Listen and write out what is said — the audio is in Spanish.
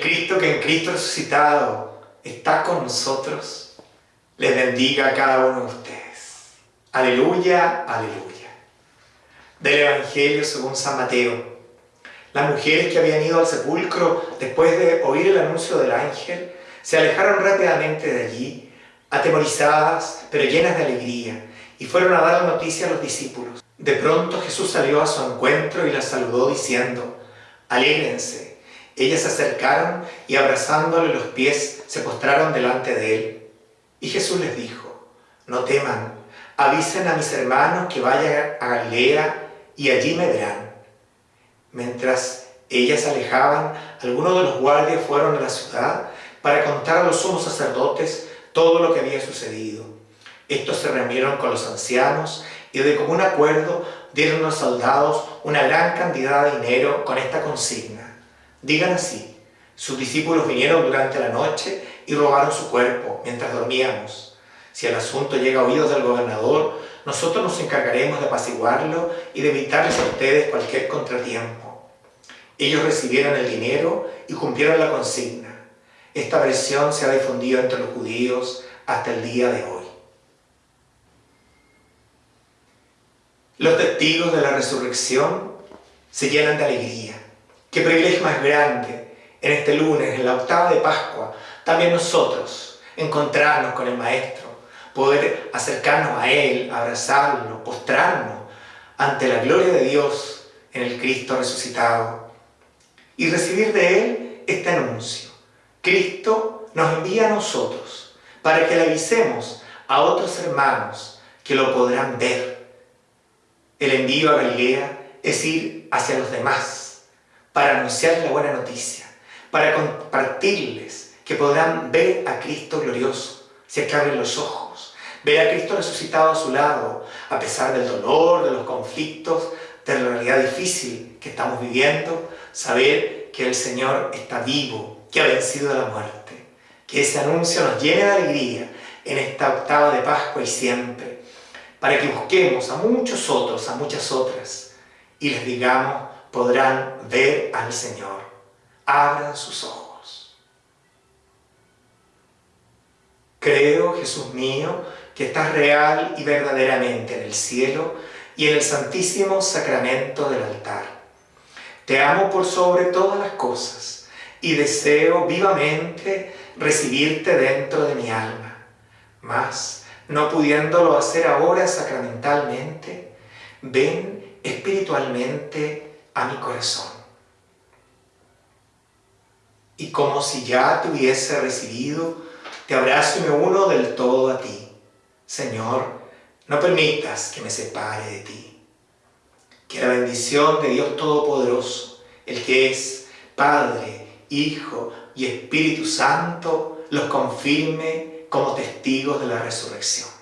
Cristo que en Cristo resucitado está con nosotros, les bendiga a cada uno de ustedes. Aleluya, aleluya. Del Evangelio según San Mateo. Las mujeres que habían ido al sepulcro después de oír el anuncio del ángel se alejaron rápidamente de allí, atemorizadas pero llenas de alegría, y fueron a dar la noticia a los discípulos. De pronto Jesús salió a su encuentro y las saludó diciendo, Alégrense. Ellas se acercaron y abrazándole los pies se postraron delante de él. Y Jesús les dijo, no teman, avisen a mis hermanos que vayan a Galilea y allí me verán. Mientras ellas alejaban, algunos de los guardias fueron a la ciudad para contar a los sumos sacerdotes todo lo que había sucedido. Estos se reunieron con los ancianos y de común acuerdo dieron a los soldados una gran cantidad de dinero con esta consigna. Digan así, sus discípulos vinieron durante la noche y robaron su cuerpo mientras dormíamos. Si el asunto llega a oídos del gobernador, nosotros nos encargaremos de apaciguarlo y de evitarles a ustedes cualquier contratiempo. Ellos recibieron el dinero y cumplieron la consigna. Esta versión se ha difundido entre los judíos hasta el día de hoy. Los testigos de la resurrección se llenan de alegría. Qué privilegio más grande en este lunes, en la octava de Pascua, también nosotros encontrarnos con el Maestro, poder acercarnos a Él, abrazarlo, postrarnos ante la gloria de Dios en el Cristo resucitado y recibir de Él este anuncio. Cristo nos envía a nosotros para que le avisemos a otros hermanos que lo podrán ver el envío a Galilea es ir hacia los demás para anunciar la buena noticia, para compartirles que podrán ver a Cristo glorioso, si es abren los ojos, ver a Cristo resucitado a su lado, a pesar del dolor, de los conflictos, de la realidad difícil que estamos viviendo, saber que el Señor está vivo, que ha vencido la muerte. Que ese anuncio nos llene de alegría en esta octava de Pascua y siempre para que busquemos a muchos otros, a muchas otras, y les digamos, podrán ver al Señor. Abran sus ojos. Creo, Jesús mío, que estás real y verdaderamente en el cielo y en el santísimo sacramento del altar. Te amo por sobre todas las cosas y deseo vivamente recibirte dentro de mi alma. Mas, no pudiéndolo hacer ahora sacramentalmente, ven espiritualmente a mi corazón. Y como si ya te hubiese recibido, te abrazo y me uno del todo a ti. Señor, no permitas que me separe de ti. Que la bendición de Dios Todopoderoso, el que es Padre, Hijo y Espíritu Santo, los confirme como testigos de la resurrección.